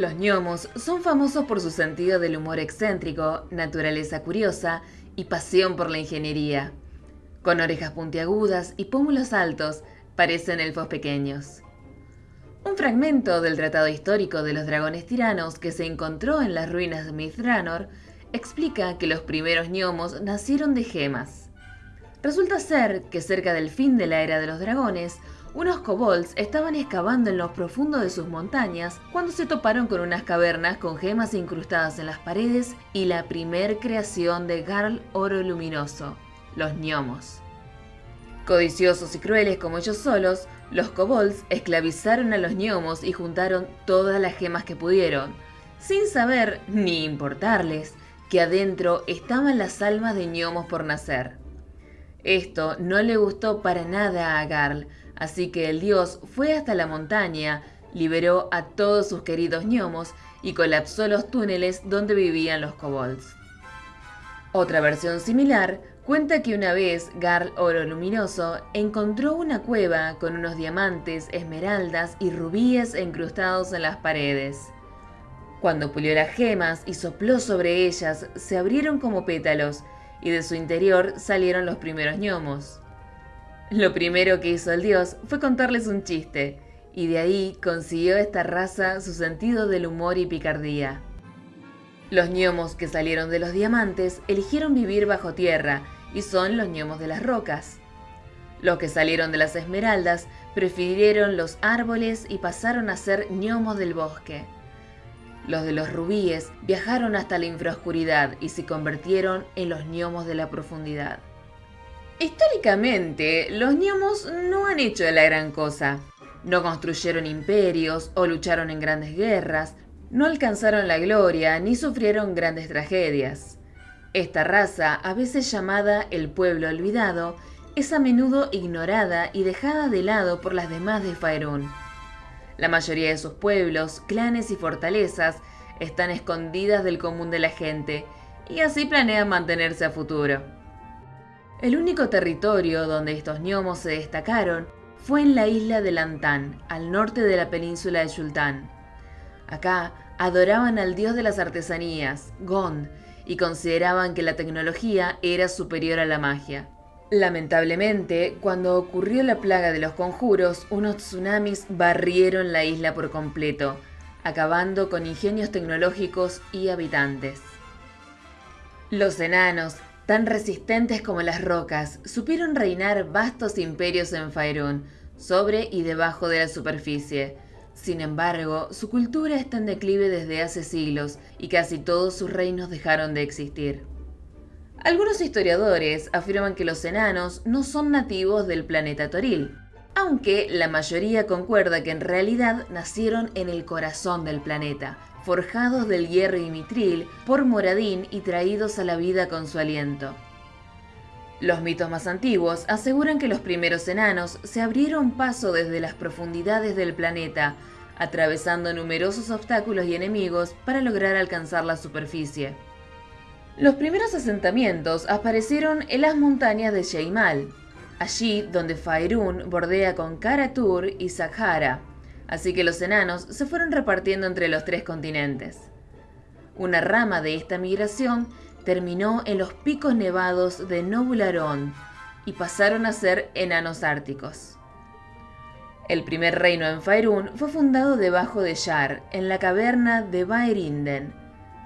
Los gnomos son famosos por su sentido del humor excéntrico, naturaleza curiosa y pasión por la ingeniería. Con orejas puntiagudas y pómulos altos, parecen elfos pequeños. Un fragmento del Tratado Histórico de los Dragones Tiranos que se encontró en las ruinas de Mithranor explica que los primeros gnomos nacieron de gemas. Resulta ser que cerca del fin de la era de los dragones, unos kobolds estaban excavando en lo profundo de sus montañas cuando se toparon con unas cavernas con gemas incrustadas en las paredes y la primer creación de Garl Oro Luminoso, los gnomos. Codiciosos y crueles como ellos solos, los kobolds esclavizaron a los gnomos y juntaron todas las gemas que pudieron, sin saber ni importarles que adentro estaban las almas de gnomos por nacer. Esto no le gustó para nada a Garl, así que el dios fue hasta la montaña, liberó a todos sus queridos gnomos y colapsó los túneles donde vivían los kobolds. Otra versión similar cuenta que una vez Garl Oro Luminoso encontró una cueva con unos diamantes, esmeraldas y rubíes incrustados en las paredes. Cuando pulió las gemas y sopló sobre ellas, se abrieron como pétalos y de su interior salieron los primeros gnomos. Lo primero que hizo el dios fue contarles un chiste, y de ahí consiguió esta raza su sentido del humor y picardía. Los gnomos que salieron de los diamantes eligieron vivir bajo tierra y son los gnomos de las rocas. Los que salieron de las esmeraldas prefirieron los árboles y pasaron a ser gnomos del bosque. Los de los rubíes viajaron hasta la infraoscuridad y se convirtieron en los gnomos de la profundidad. Históricamente, los gnomos no han hecho la gran cosa. No construyeron imperios o lucharon en grandes guerras, no alcanzaron la gloria ni sufrieron grandes tragedias. Esta raza, a veces llamada el pueblo olvidado, es a menudo ignorada y dejada de lado por las demás de Faerun. La mayoría de sus pueblos, clanes y fortalezas están escondidas del común de la gente y así planean mantenerse a futuro. El único territorio donde estos gnomos se destacaron fue en la isla de Lantán, al norte de la península de Yultán. Acá adoraban al dios de las artesanías, Gond, y consideraban que la tecnología era superior a la magia. Lamentablemente, cuando ocurrió la plaga de los conjuros, unos tsunamis barrieron la isla por completo, acabando con ingenios tecnológicos y habitantes. Los enanos, tan resistentes como las rocas, supieron reinar vastos imperios en Faerun, sobre y debajo de la superficie. Sin embargo, su cultura está en declive desde hace siglos y casi todos sus reinos dejaron de existir. Algunos historiadores afirman que los enanos no son nativos del planeta Toril, aunque la mayoría concuerda que en realidad nacieron en el corazón del planeta, forjados del hierro y mitril por Moradín y traídos a la vida con su aliento. Los mitos más antiguos aseguran que los primeros enanos se abrieron paso desde las profundidades del planeta, atravesando numerosos obstáculos y enemigos para lograr alcanzar la superficie. Los primeros asentamientos aparecieron en las montañas de Sheimal, allí donde Faerun bordea con Karatur y Sakhara, así que los enanos se fueron repartiendo entre los tres continentes. Una rama de esta migración terminó en los picos nevados de Nobularón y pasaron a ser enanos árticos. El primer reino en Faerun fue fundado debajo de Shar, en la caverna de Baerinden,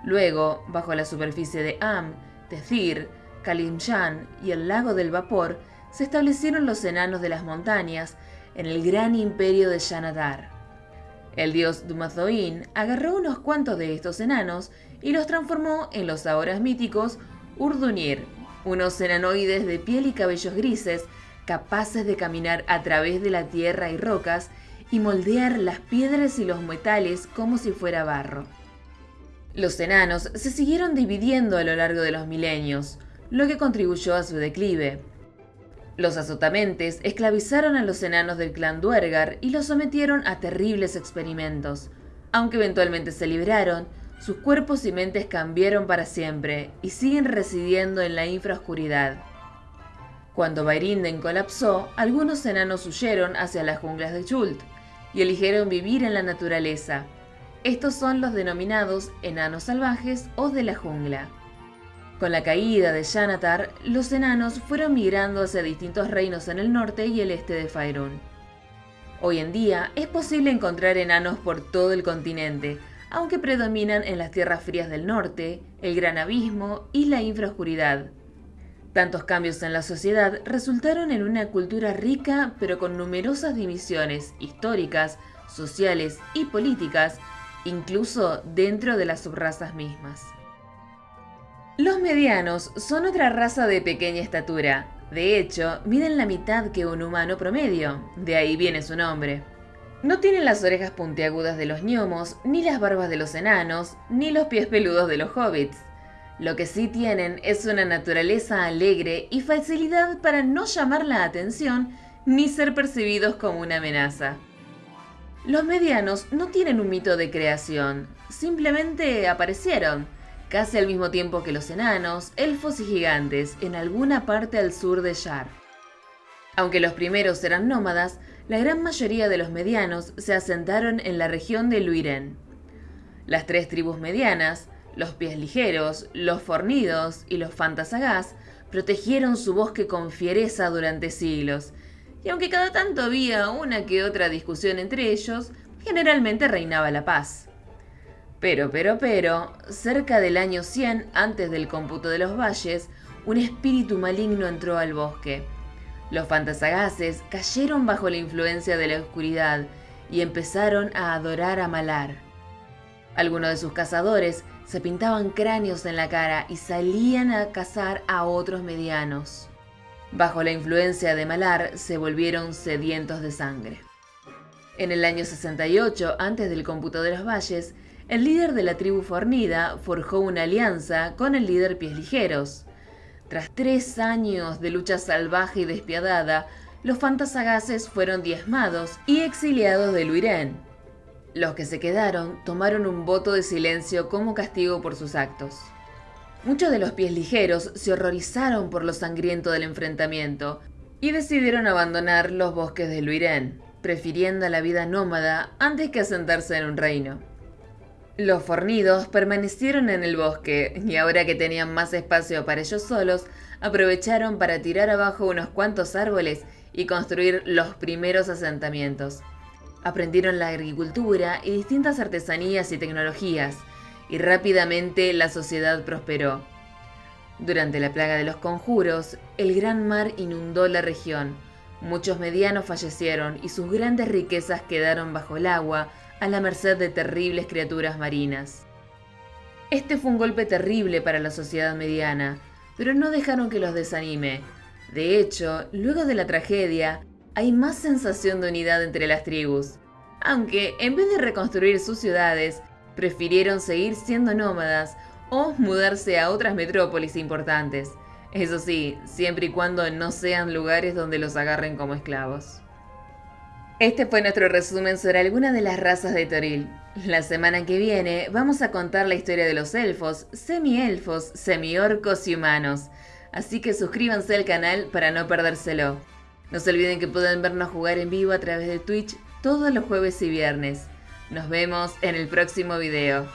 Luego, bajo la superficie de Am, Tethir, Kalimshan y el lago del vapor, se establecieron los enanos de las montañas en el gran imperio de Shanadar. El dios Dumathoin agarró unos cuantos de estos enanos y los transformó en los ahora míticos Urdunir, unos enanoides de piel y cabellos grises capaces de caminar a través de la tierra y rocas y moldear las piedras y los metales como si fuera barro. Los enanos se siguieron dividiendo a lo largo de los milenios, lo que contribuyó a su declive. Los azotamentes esclavizaron a los enanos del clan Duergar y los sometieron a terribles experimentos. Aunque eventualmente se libraron, sus cuerpos y mentes cambiaron para siempre y siguen residiendo en la infraoscuridad. Cuando Bairinden colapsó, algunos enanos huyeron hacia las junglas de Chult y eligieron vivir en la naturaleza, Estos son los denominados enanos salvajes o de la jungla. Con la caída de Xanatar, los enanos fueron migrando hacia distintos reinos en el norte y el este de Faerun. Hoy en día es posible encontrar enanos por todo el continente, aunque predominan en las tierras frías del norte, el gran abismo y la infraoscuridad. Tantos cambios en la sociedad resultaron en una cultura rica pero con numerosas divisiones históricas, sociales y políticas, incluso dentro de las subrazas mismas. Los medianos son otra raza de pequeña estatura. De hecho, miden la mitad que un humano promedio, de ahí viene su nombre. No tienen las orejas puntiagudas de los gnomos, ni las barbas de los enanos, ni los pies peludos de los hobbits. Lo que sí tienen es una naturaleza alegre y facilidad para no llamar la atención ni ser percibidos como una amenaza. Los medianos no tienen un mito de creación, simplemente aparecieron, casi al mismo tiempo que los enanos, elfos y gigantes, en alguna parte al sur de Shar. Aunque los primeros eran nómadas, la gran mayoría de los medianos se asentaron en la región de Luiren. Las tres tribus medianas, los pies ligeros, los fornidos y los fantasagás, protegieron su bosque con fiereza durante siglos, y aunque cada tanto había una que otra discusión entre ellos, generalmente reinaba la paz. Pero, pero, pero, cerca del año 100 antes del cómputo de los valles, un espíritu maligno entró al bosque. Los fantasagaces cayeron bajo la influencia de la oscuridad y empezaron a adorar a Malar. Algunos de sus cazadores se pintaban cráneos en la cara y salían a cazar a otros medianos. Bajo la influencia de Malar se volvieron sedientos de sangre. En el año 68, antes del cómputo de los valles, el líder de la tribu fornida forjó una alianza con el líder Pies Ligeros. Tras tres años de lucha salvaje y despiadada, los fantasagaces fueron diezmados y exiliados de Luirén. Los que se quedaron tomaron un voto de silencio como castigo por sus actos. Muchos de los pies ligeros se horrorizaron por lo sangriento del enfrentamiento y decidieron abandonar los bosques de Luirén, prefiriendo la vida nómada antes que asentarse en un reino. Los fornidos permanecieron en el bosque y ahora que tenían más espacio para ellos solos, aprovecharon para tirar abajo unos cuantos árboles y construir los primeros asentamientos. Aprendieron la agricultura y distintas artesanías y tecnologías, y rápidamente la sociedad prosperó. Durante la plaga de los conjuros, el gran mar inundó la región. Muchos medianos fallecieron y sus grandes riquezas quedaron bajo el agua a la merced de terribles criaturas marinas. Este fue un golpe terrible para la sociedad mediana, pero no dejaron que los desanime. De hecho, luego de la tragedia, hay más sensación de unidad entre las tribus, aunque en vez de reconstruir sus ciudades, prefirieron seguir siendo nómadas o mudarse a otras metrópolis importantes. Eso sí, siempre y cuando no sean lugares donde los agarren como esclavos. Este fue nuestro resumen sobre algunas de las razas de Toril. La semana que viene vamos a contar la historia de los elfos, semi-elfos, semi-orcos y humanos. Así que suscríbanse al canal para no perdérselo. No se olviden que pueden vernos jugar en vivo a través de Twitch todos los jueves y viernes. Nos vemos en el próximo video.